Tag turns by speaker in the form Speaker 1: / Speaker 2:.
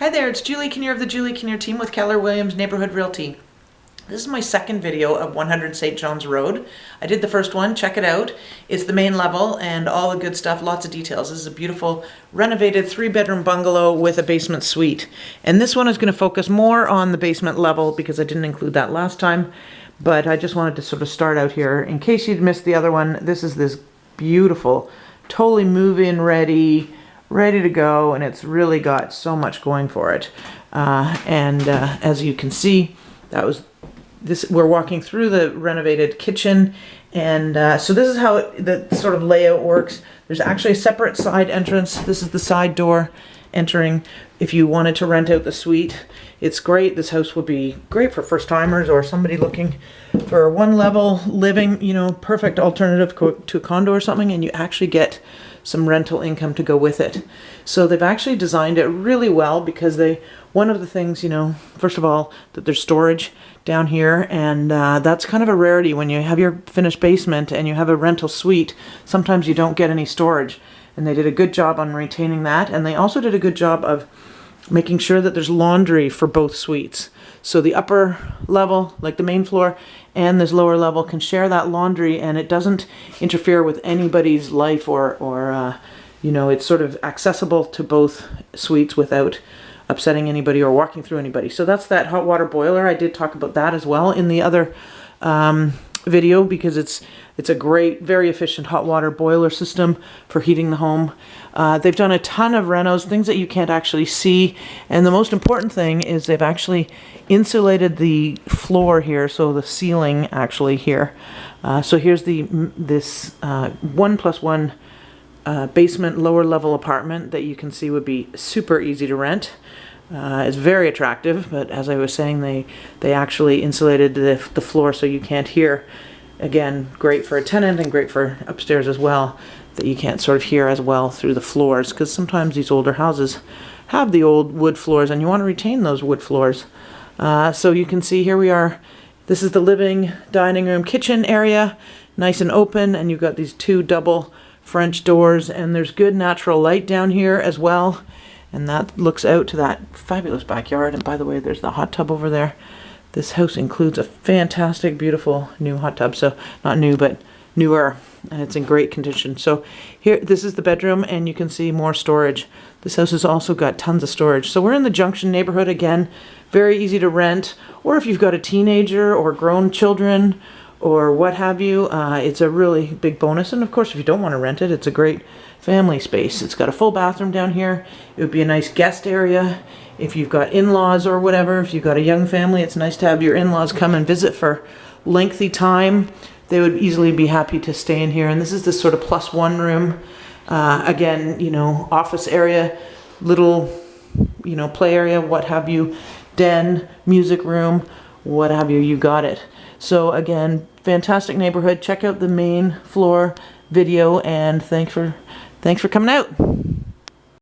Speaker 1: Hi there, it's Julie Kinnear of the Julie Kinnear team with Keller Williams Neighborhood Realty. This is my second video of 100 St. John's Road. I did the first one, check it out. It's the main level and all the good stuff, lots of details. This is a beautiful renovated three bedroom bungalow with a basement suite. And this one is gonna focus more on the basement level because I didn't include that last time. But I just wanted to sort of start out here. In case you'd missed the other one, this is this beautiful, totally move-in ready, ready to go and it's really got so much going for it. Uh, and uh, as you can see that was this we're walking through the renovated kitchen and uh, so this is how it, the sort of layout works. There's actually a separate side entrance. This is the side door entering. If you wanted to rent out the suite it's great. This house would be great for first timers or somebody looking for one level living you know perfect alternative to a condo or something and you actually get some rental income to go with it. So they've actually designed it really well because they, one of the things, you know, first of all, that there's storage down here and uh, that's kind of a rarity when you have your finished basement and you have a rental suite, sometimes you don't get any storage. And they did a good job on retaining that and they also did a good job of making sure that there's laundry for both suites. So the upper level, like the main floor, and this lower level can share that laundry and it doesn't interfere with anybody's life or, or uh, you know, it's sort of accessible to both suites without upsetting anybody or walking through anybody. So that's that hot water boiler. I did talk about that as well in the other um, video because it's it's a great, very efficient hot water boiler system for heating the home. Uh, they've done a ton of renos, things that you can't actually see. And the most important thing is they've actually insulated the floor here, so the ceiling actually here. Uh, so here's the this uh, one plus one uh, basement lower level apartment that you can see would be super easy to rent. Uh, it's very attractive, but as I was saying, they they actually insulated the, the floor so you can't hear. Again, great for a tenant and great for upstairs as well, that you can't sort of hear as well through the floors, because sometimes these older houses have the old wood floors and you want to retain those wood floors. Uh, so you can see here we are, this is the living, dining room, kitchen area, nice and open, and you've got these two double French doors, and there's good natural light down here as well, and that looks out to that fabulous backyard, and by the way, there's the hot tub over there. This house includes a fantastic, beautiful new hot tub, so not new, but newer, and it's in great condition. So here, this is the bedroom, and you can see more storage. This house has also got tons of storage. So we're in the Junction neighborhood again, very easy to rent, or if you've got a teenager or grown children or what have you, uh, it's a really big bonus. And of course, if you don't want to rent it, it's a great family space. It's got a full bathroom down here. It would be a nice guest area. If you've got in-laws or whatever, if you've got a young family, it's nice to have your in-laws come and visit for lengthy time. They would easily be happy to stay in here. And this is this sort of plus one room. Uh, again, you know, office area, little, you know, play area, what have you den, music room, what have you, you got it. So again, fantastic neighborhood. Check out the main floor video and thanks for thanks for coming out.